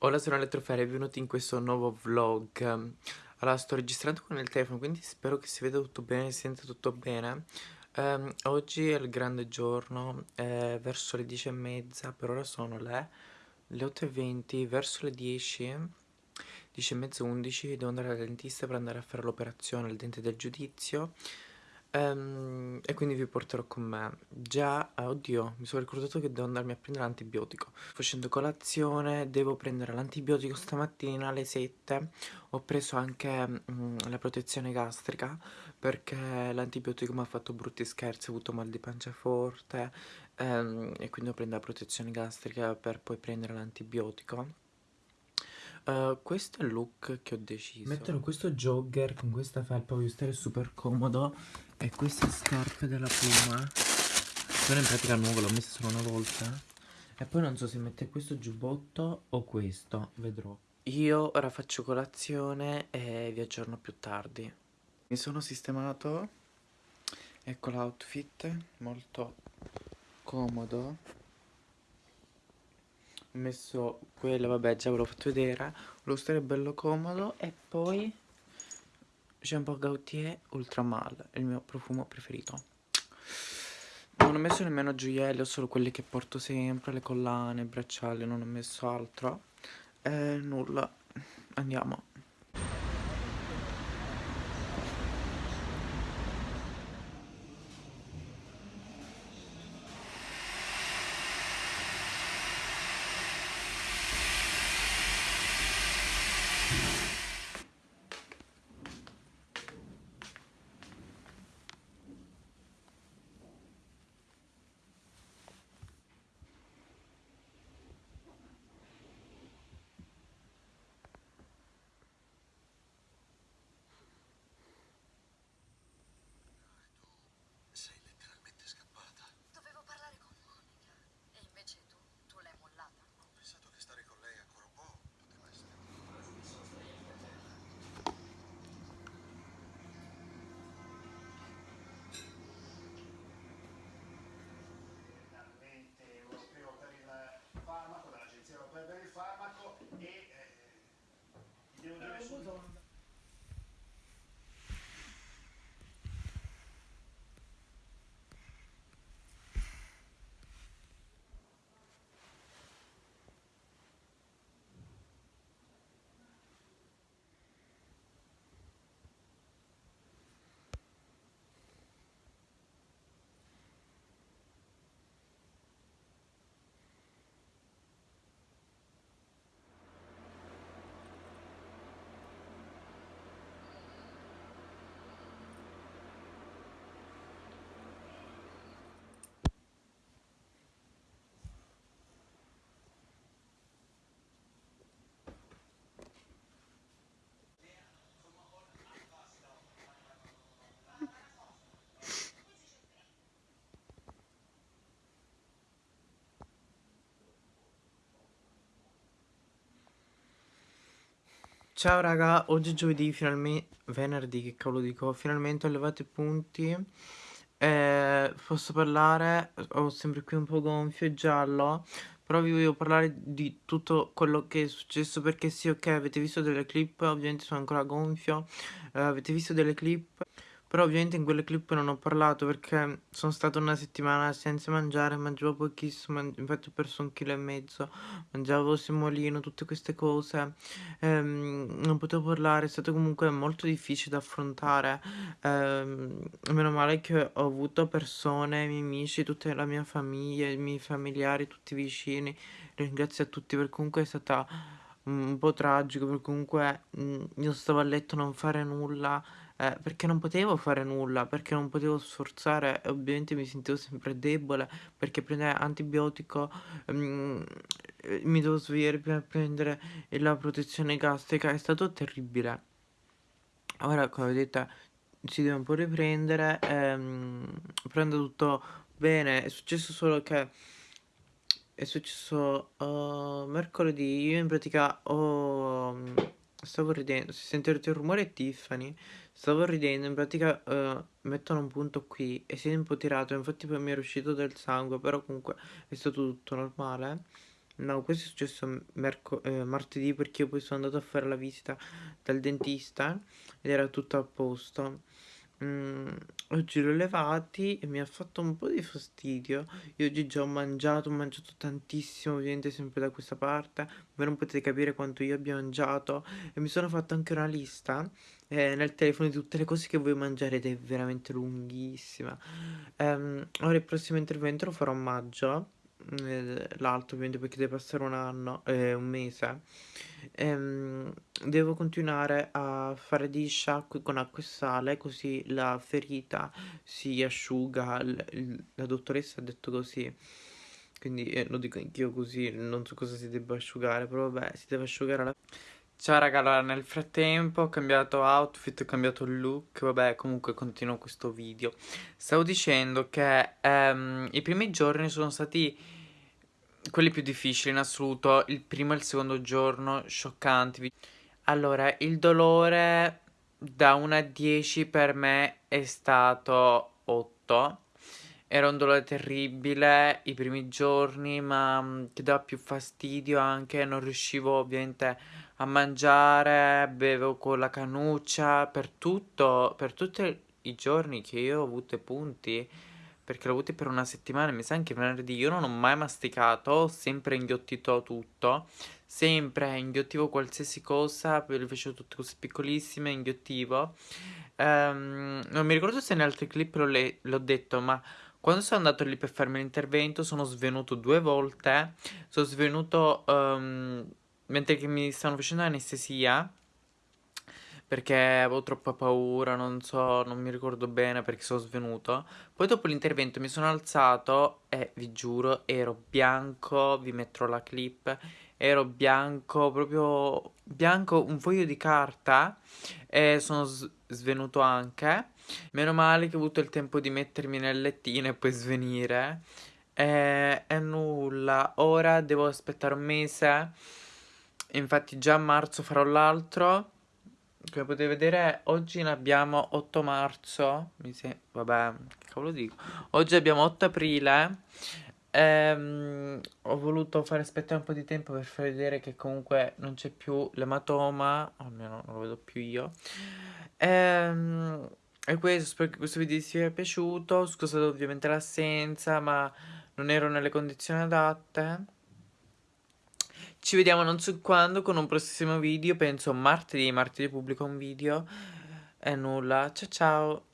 Hola, sono Elettrofere, benvenuti in questo nuovo vlog. Allora, sto registrando con il telefono, quindi spero che si veda tutto bene, si senta tutto bene. Um, oggi è il grande giorno, è verso le 10 e mezza, per ora sono le, le 8 e 20, verso le 10, 10 e mezza, 11, devo andare al dentista per andare a fare l'operazione, il dente del giudizio. Um, e quindi vi porterò con me. Già, ah, oddio, mi sono ricordato che devo andarmi a prendere l'antibiotico. Facendo colazione, devo prendere l'antibiotico stamattina alle 7. Ho preso anche um, la protezione gastrica perché l'antibiotico mi ha fatto brutti scherzi, ho avuto mal di pancia forte um, e quindi ho preso la protezione gastrica per poi prendere l'antibiotico. Uh, questo è il look che ho deciso. Metterò questo jogger con questa felpa, voglio stare super comodo e queste scarpe della Puma. Sono in pratica nuove, l'ho messa solo una volta. E poi non so se mettere questo giubbotto o questo, vedrò. Io ora faccio colazione e vi aggiorno più tardi. Mi sono sistemato. Ecco l'outfit molto comodo ho messo quello, vabbè già ve l'ho fatto vedere lo stare bello comodo e poi Jean Paul Gaultier Ultramal, il mio profumo preferito. Non ho messo nemmeno gioielli, ho solo quelli che porto sempre, le collane, i bracciali, non ho messo altro. E nulla, andiamo. 我觉得木头。Ciao raga, oggi è giovedì, finalmente, venerdì che cavolo dico, finalmente ho levato i punti eh, Posso parlare, ho sempre qui un po' gonfio e giallo Però vi voglio parlare di tutto quello che è successo perché sì ok avete visto delle clip, ovviamente sono ancora gonfio eh, Avete visto delle clip però ovviamente in quelle clip non ho parlato perché sono stata una settimana senza mangiare, mangiavo pochissimo, infatti ho perso un chilo e mezzo, mangiavo semolino, tutte queste cose, ehm, non potevo parlare, è stato comunque molto difficile da affrontare, ehm, meno male che ho avuto persone, miei amici, tutta la mia famiglia, i miei familiari, tutti vicini, ringrazio a tutti perché comunque è stata un po' tragico, perché comunque mh, io stavo a letto a non fare nulla, eh, perché non potevo fare nulla, perché non potevo sforzare ovviamente mi sentivo sempre debole perché prendere antibiotico mm, mi devo svegliare per prendere la protezione gastrica, è stato terribile. Ora come vedete si deve un po' riprendere, ehm, prendo tutto bene, è successo solo che è successo uh, mercoledì, io in pratica ho... stavo ridendo, se sentite il rumore Tiffany, Stavo ridendo, in pratica uh, mettono un punto qui e si è un po' tirato, infatti poi mi è uscito del sangue, però comunque è stato tutto normale. No, questo è successo ehm, martedì perché io poi sono andato a fare la visita dal dentista ed era tutto a posto. Mhmm, oggi l'ho levati e mi ha fatto un po' di fastidio. Io oggi già ho mangiato, ho mangiato tantissimo, ovviamente sempre da questa parte. Voi non potete capire quanto io abbia mangiato e mi sono fatto anche una lista, ehm, nel telefono di tutte le cose che voglio mangiare ed è veramente lunghissima. Ehm, ora il prossimo intervento lo farò a maggio, l'altro ovviamente perché deve passare 1 anno ehm, 1 mese. Ehm, devo continuare a fare degli sciacqui con acqua e sale, così la ferita si asciuga, la dottoressa ha detto così. Quindi, ehm, lo dico anch'io così, non so cosa si debba asciugare, però vabbè, si deve asciugare la Ciao raga, allora nel frattempo ho cambiato outfit, ho cambiato look, vabbè comunque continuo questo video. Stavo dicendo che ehm, i primi giorni sono stati quelli più difficili in assoluto, il primo e il secondo giorno scioccanti. Allora, il dolore da 1 a 10 per me è stato 8. Era un dolore terribile i primi giorni, ma mm, che dava più fastidio anche, non riuscivo ovviamente a mangiare, bevo con la canuccia, per tutto, per tutti i giorni che io ho avuto punti, perché l'ho avuti per una settimana, mi sa anche venerdì, io non ho mai masticato, ho sempre inghiottito tutto, sempre inghiottivo qualsiasi cosa, poi le facevo tutte cose piccolissime, inghiottivo. Um, non mi ricordo se in altri clip l'ho detto, ma quando sono andato lì per farmi l'intervento sono svenuto due volte, sono svenuto um, mentre mi stanno facendo anestesia perché avevo troppa paura, non so, non mi ricordo bene perché sono svenuto. Poi dopo l'intervento mi sono alzato e vi giuro ero bianco, vi metterò la clip, ero bianco, proprio bianco, un foglio di carta e sono svenuto anche. Meno male che ho avuto il tempo di mettermi nel lettino e poi svenire. E, e nulla, ora devo aspettare un mese. Infatti già a marzo farò l'altro. Come potete vedere oggi ne abbiamo 8 marzo. Mi se... Vabbè, che cavolo dico. Oggi abbiamo 8 aprile. Ehm, ho voluto fare aspettare un po' di tempo per far vedere che comunque non c'è più l'ematoma. Almeno non lo vedo più io. Ehm... E questo, spero che questo video vi sia piaciuto, scusate ovviamente l'assenza, ma non ero nelle condizioni adatte. Ci vediamo non so quando con un prossimo video, penso martedì, martedì pubblico un video. E nulla, ciao ciao!